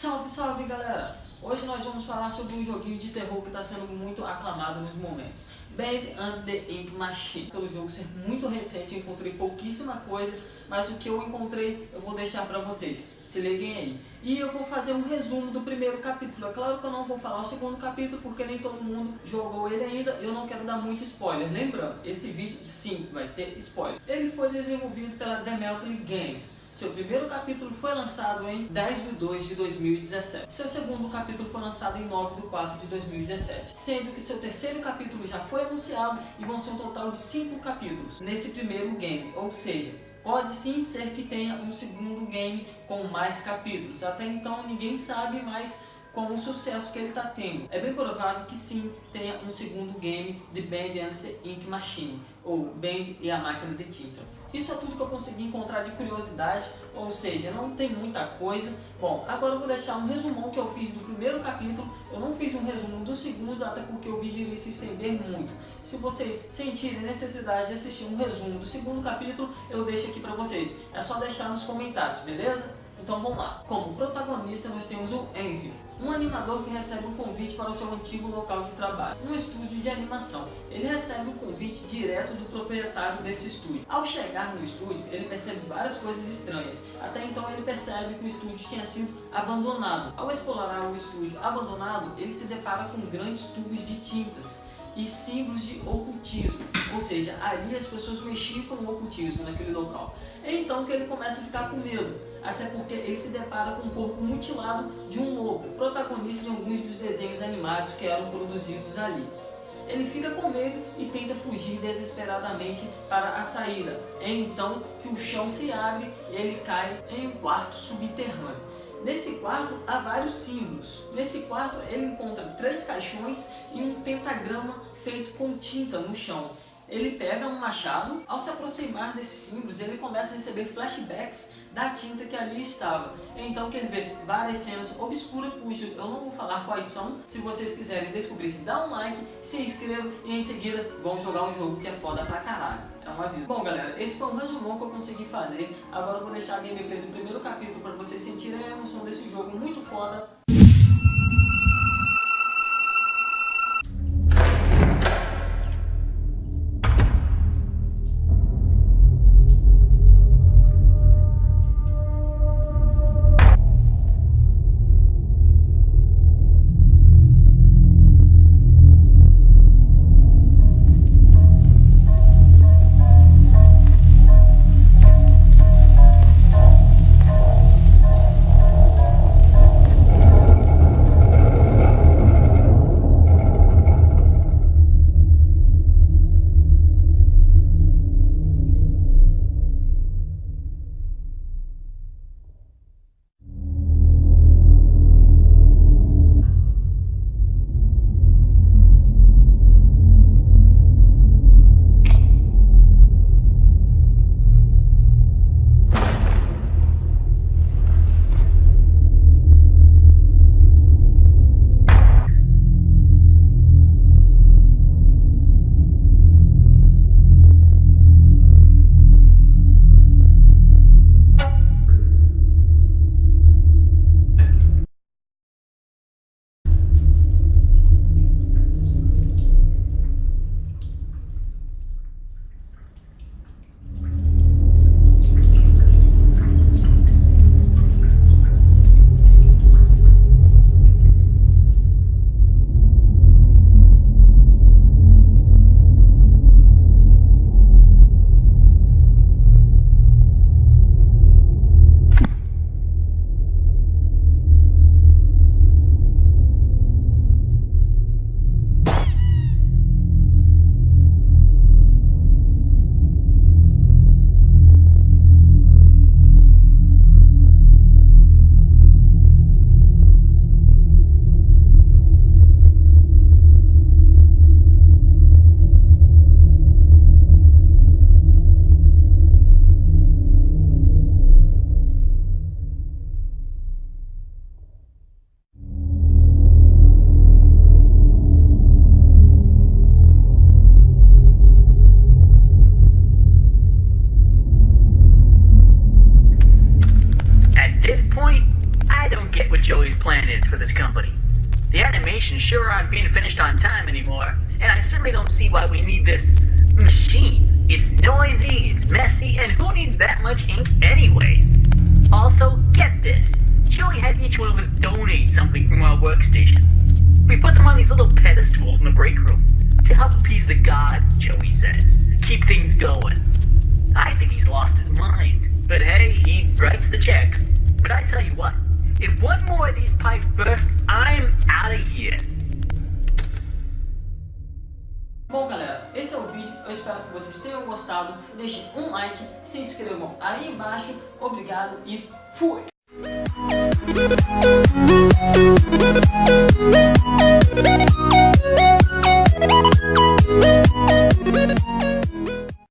Salve, salve galera! Hoje nós vamos falar sobre um joguinho de terror que está sendo muito aclamado nos momentos. Bad and the Machine. Pelo jogo ser muito recente, encontrei pouquíssima coisa, mas o que eu encontrei eu vou deixar para vocês. Se liguem aí. E eu vou fazer um resumo do primeiro capítulo. É claro que eu não vou falar o segundo capítulo, porque nem todo mundo jogou ele ainda. Eu não quero dar muito spoiler. Lembrando, esse vídeo sim vai ter spoiler. Ele foi desenvolvido pela Demetri Games. Seu primeiro capítulo foi lançado em 10 de 2 de 2017. Seu segundo capítulo foi lançado em 9 de 4 de 2017. Sendo que seu terceiro capítulo já foi anunciado e vão ser um total de 5 capítulos nesse primeiro game. Ou seja, pode sim ser que tenha um segundo game com mais capítulos. Até então ninguém sabe mais com o sucesso que ele está tendo. É bem provável que sim tenha um segundo game de Band and the Ink Machine, ou Band e a Máquina de Tinta. Isso é tudo que eu consegui encontrar de curiosidade, ou seja, não tem muita coisa. Bom, agora eu vou deixar um resumão que eu fiz do primeiro capítulo. Eu não fiz um resumo do segundo, até porque o vídeo iria se estender muito. Se vocês sentirem necessidade de assistir um resumo do segundo capítulo, eu deixo aqui para vocês. É só deixar nos comentários, beleza? Então vamos lá. Como protagonista nós temos o Henry, um animador que recebe um convite para o seu antigo local de trabalho, um estúdio de animação. Ele recebe o um convite direto do proprietário desse estúdio. Ao chegar no estúdio, ele percebe várias coisas estranhas. Até então ele percebe que o estúdio tinha sido abandonado. Ao explorar o estúdio abandonado, ele se depara com grandes tubos de tintas e símbolos de ocultismo, ou seja, ali as pessoas mexiam com o ocultismo naquele local. É então que ele começa a ficar com medo, até porque ele se depara com o corpo mutilado de um lobo, protagonista de alguns dos desenhos animados que eram produzidos ali. Ele fica com medo e tenta fugir desesperadamente para a saída. É então que o chão se abre e ele cai em um quarto subterrâneo. Nesse quarto há vários símbolos. Nesse quarto ele encontra três caixões e um pentagrama feito com tinta no chão. Ele pega um machado, ao se aproximar desses símbolos, ele começa a receber flashbacks da tinta que ali estava. Então que ele vê várias cenas obscuras, cujo eu não vou falar quais são. Se vocês quiserem descobrir, dá um like, se inscreva e em seguida vão jogar um jogo que é foda pra caralho. É um aviso. Bom galera, esse foi um resumão que eu consegui fazer. Agora eu vou deixar a gameplay do primeiro capítulo para vocês sentirem a emoção desse jogo muito foda. Joey's plan is for this company. The animations sure aren't being finished on time anymore, and I certainly don't see why we need this machine. It's noisy, it's messy, and who needs that much ink anyway? Also, get this. Joey had each one of us donate something from our workstation. We put them on these little pedestals in the break room to help appease the gods, Joey says. Keep things going. I think he's lost his mind. But hey, he writes the checks. But I tell you what, if one more of these pipes burst, I'm out of here. Bom galera, esse é o vídeo, eu espero que vocês tenham gostado, deixem um like, se inscrevam aí embaixo, obrigado e fui!